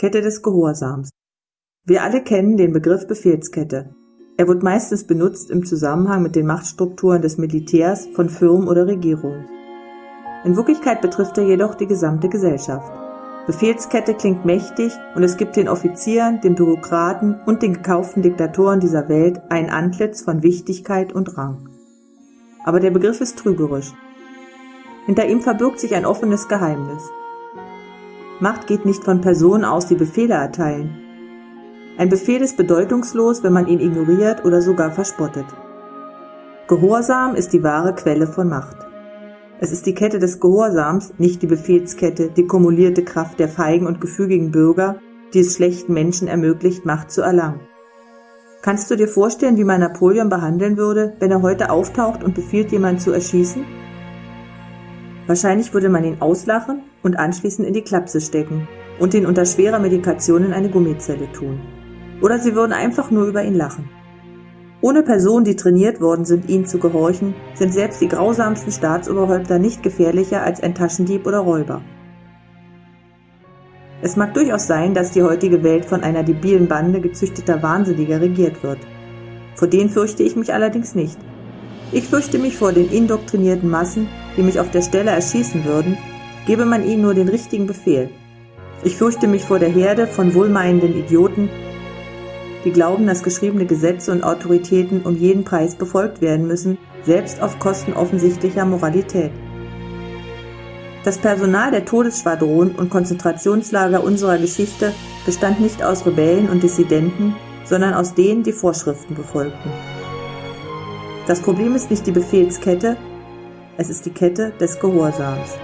Kette des Gehorsams. Wir alle kennen den Begriff Befehlskette. Er wird meistens benutzt im Zusammenhang mit den Machtstrukturen des Militärs, von Firmen oder Regierungen. In Wirklichkeit betrifft er jedoch die gesamte Gesellschaft. Befehlskette klingt mächtig und es gibt den Offizieren, den Bürokraten und den gekauften Diktatoren dieser Welt ein Antlitz von Wichtigkeit und Rang. Aber der Begriff ist trügerisch. Hinter ihm verbirgt sich ein offenes Geheimnis. Macht geht nicht von Personen aus, die Befehle erteilen. Ein Befehl ist bedeutungslos, wenn man ihn ignoriert oder sogar verspottet. Gehorsam ist die wahre Quelle von Macht. Es ist die Kette des Gehorsams, nicht die Befehlskette, die kumulierte Kraft der feigen und gefügigen Bürger, die es schlechten Menschen ermöglicht, Macht zu erlangen. Kannst du dir vorstellen, wie man Napoleon behandeln würde, wenn er heute auftaucht und befiehlt, jemanden zu erschießen? Wahrscheinlich würde man ihn auslachen und anschließend in die Klapse stecken und ihn unter schwerer Medikation in eine Gummizelle tun. Oder sie würden einfach nur über ihn lachen. Ohne Personen, die trainiert worden sind, ihnen zu gehorchen, sind selbst die grausamsten Staatsoberhäupter nicht gefährlicher als ein Taschendieb oder Räuber. Es mag durchaus sein, dass die heutige Welt von einer debilen Bande gezüchteter Wahnsinniger regiert wird. Vor denen fürchte ich mich allerdings nicht. Ich fürchte mich vor den indoktrinierten Massen, die mich auf der Stelle erschießen würden, gebe man ihnen nur den richtigen Befehl. Ich fürchte mich vor der Herde von wohlmeinenden Idioten, die glauben, dass geschriebene Gesetze und Autoritäten um jeden Preis befolgt werden müssen, selbst auf Kosten offensichtlicher Moralität. Das Personal der Todesschwadronen und Konzentrationslager unserer Geschichte bestand nicht aus Rebellen und Dissidenten, sondern aus denen, die Vorschriften befolgten. Das Problem ist nicht die Befehlskette, es ist die Kette des Gehorsams.